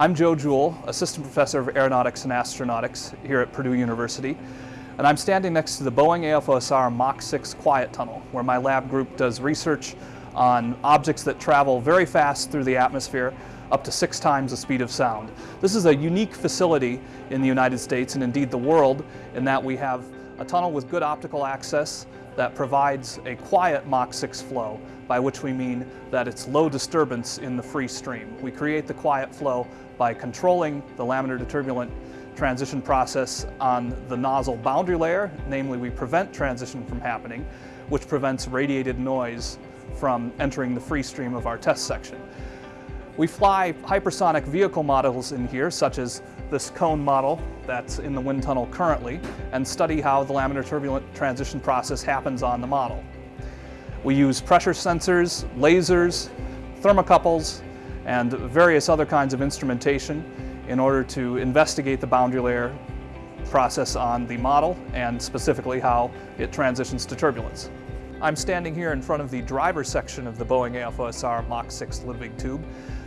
I'm Joe Jewell, Assistant Professor of Aeronautics and Astronautics here at Purdue University. And I'm standing next to the Boeing AFOSR Mach 6 Quiet Tunnel, where my lab group does research on objects that travel very fast through the atmosphere, up to six times the speed of sound. This is a unique facility in the United States and indeed the world in that we have a tunnel with good optical access that provides a quiet Mach 6 flow, by which we mean that it's low disturbance in the free stream. We create the quiet flow by controlling the laminar to turbulent transition process on the nozzle boundary layer, namely we prevent transition from happening, which prevents radiated noise from entering the free stream of our test section. We fly hypersonic vehicle models in here, such as this cone model that's in the wind tunnel currently, and study how the laminar turbulent transition process happens on the model. We use pressure sensors, lasers, thermocouples, and various other kinds of instrumentation in order to investigate the boundary layer process on the model and specifically how it transitions to turbulence. I'm standing here in front of the driver section of the Boeing AFOSR Mach 6 Ludwieg tube.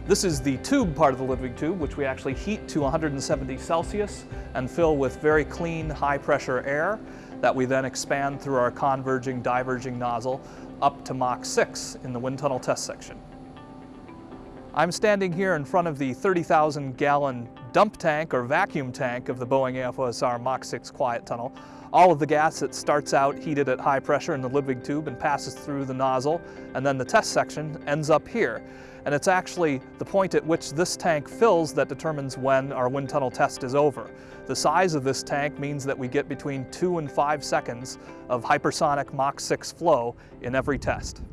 This is the tube part of the Ludwieg tube, which we actually heat to 170 Celsius and fill with very clean, high pressure air that we then expand through our converging, diverging nozzle up to Mach 6 in the wind tunnel test section. I'm standing here in front of the 30,000 gallon dump tank or vacuum tank of the Boeing AFOSR Mach 6 quiet tunnel. All of the gas that starts out heated at high pressure in the Ludwieg tube and passes through the nozzle, and then the test section ends up here. And it's actually the point at which this tank fills that determines when our wind tunnel test is over. The size of this tank means that we get between two and five seconds of hypersonic Mach 6 flow in every test.